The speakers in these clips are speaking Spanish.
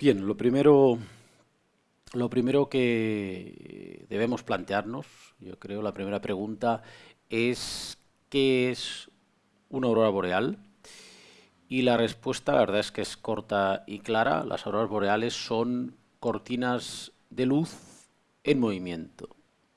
Bien, lo primero, lo primero que debemos plantearnos, yo creo, la primera pregunta es ¿qué es una aurora boreal? Y la respuesta, la verdad es que es corta y clara. Las auroras boreales son cortinas de luz en movimiento.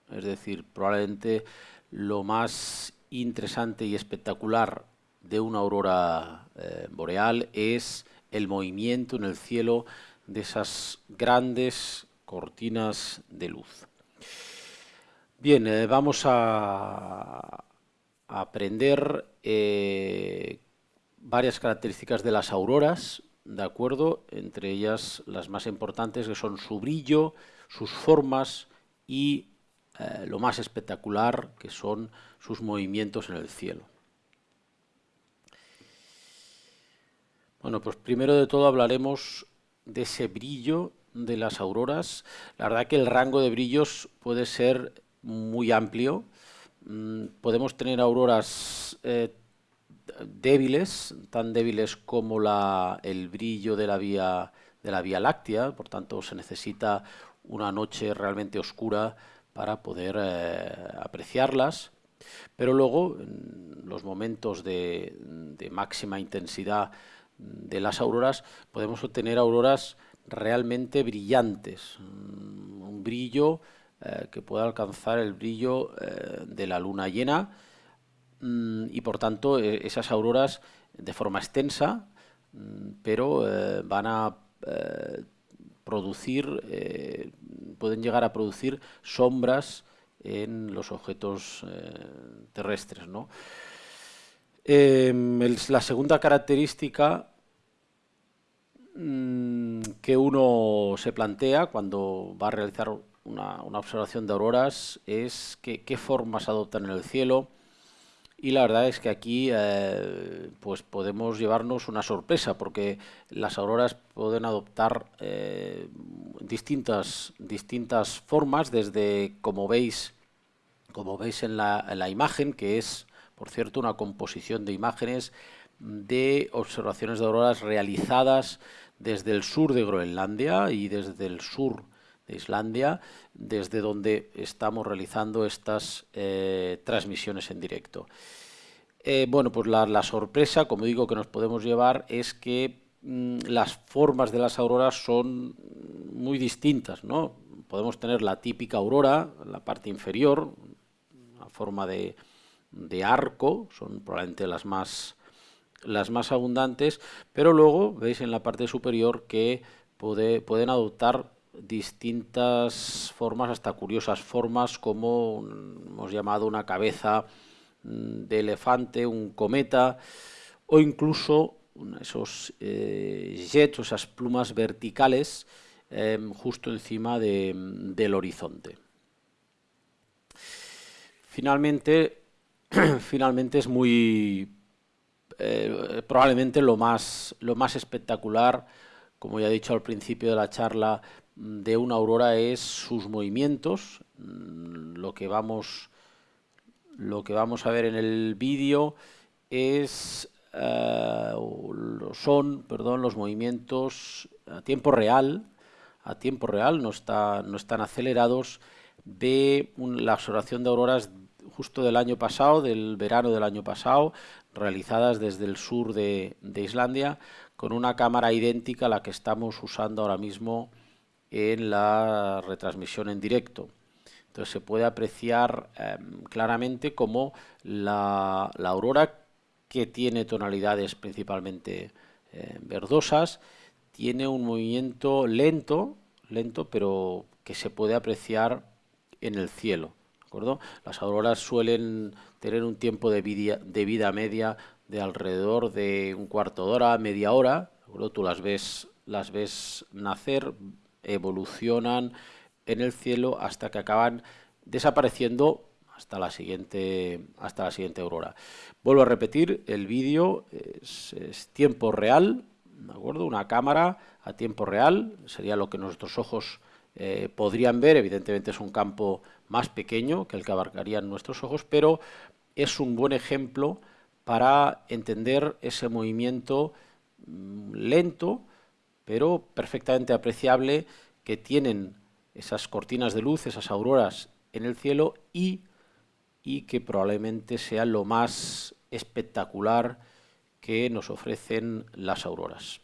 Es decir, probablemente lo más interesante y espectacular de una aurora eh, boreal es el movimiento en el cielo de esas grandes cortinas de luz. Bien, eh, vamos a, aprender eh, varias características de las auroras, ¿de acuerdo? Entre ellas las más importantes que son su brillo, sus formas y eh, lo más espectacular que son sus movimientos en el cielo. Bueno, pues primero de todo hablaremos de ese brillo de las auroras. La verdad que el rango de brillos puede ser muy amplio. Mm, podemos tener auroras eh, débiles, tan débiles como la, el brillo de la, vía, de la Vía Láctea, por tanto se necesita una noche realmente oscura para poder eh, apreciarlas. Pero luego, en los momentos de, de máxima intensidad de las auroras podemos obtener auroras realmente brillantes, mm, un brillo eh, que pueda alcanzar el brillo eh, de la luna llena mm, y por tanto e, esas auroras de forma extensa, mm, pero eh, van a producir, pueden llegar a producir sombras en los objetos terrestres. ¿no? Em, la segunda característica mm, que uno se plantea cuando va a realizar una, observación de auroras es qué formas adoptan en el cielo. Y la verdad es que aquí eh, pues podemos llevarnos una sorpresa porque las auroras pueden adoptar eh, distintas, distintas formas desde como veis como veis en la, en la imagen que es por cierto, una composición de imágenes de observaciones de auroras realizadas desde el sur de Groenlandia y desde el sur de Islandia, desde donde estamos realizando estas eh, transmisiones en directo. Eh, bueno, pues la, sorpresa, como digo, que nos podemos llevar es que mm, las formas de las auroras son muy distintas, ¿no? Podemos tener la típica aurora, la parte inferior, una forma de, de arco, son probablemente las más, las más abundantes, pero luego veis en la parte superior que pueden adoptar distintas formas, hasta curiosas formas, como hemos llamado una cabeza mm, de elefante, un cometa, o incluso esos eh, jets, esas plumas verticales, em, justo encima del horizonte. Finalmente, finalmente es muy, eh, probablemente lo más, lo más espectacular, como ya he dicho al principio de la charla, de una aurora es sus movimientos, mm, lo que vamos, lo que vamos a ver en el vídeo es eh, son perdón, los movimientos a tiempo real, a tiempo real, no, está, no están acelerados, de la observación de auroras justo del año pasado, del verano del año pasado, realizadas desde el sur de, Islandia, con una cámara idéntica a la que estamos usando ahora mismo en la retransmisión en directo. Entonces se puede apreciar em, claramente cómo la, aurora, que tiene tonalidades principalmente eh, verdosas, tiene un movimiento lento, lento, pero que se puede apreciar en el cielo. Las auroras suelen tener un tiempo de vida, media de alrededor de un cuarto de hora, media hora, Tú las ves, las ves nacer, evolucionan en el cielo hasta que acaban desapareciendo hasta la siguiente, hasta la siguiente aurora. Vuelvo a repetir, el vídeo es, tiempo real, ¿de acuerdo? Una cámara a tiempo real, sería lo que nuestros ojos eh, podrían ver, evidentemente es un campo más pequeño que el que abarcarían nuestros ojos, pero es un buen ejemplo para entender ese movimiento mm, lento, pero perfectamente apreciable que tienen esas cortinas de luz, esas auroras en el cielo y, y que probablemente sea lo más espectacular que nos ofrecen las auroras.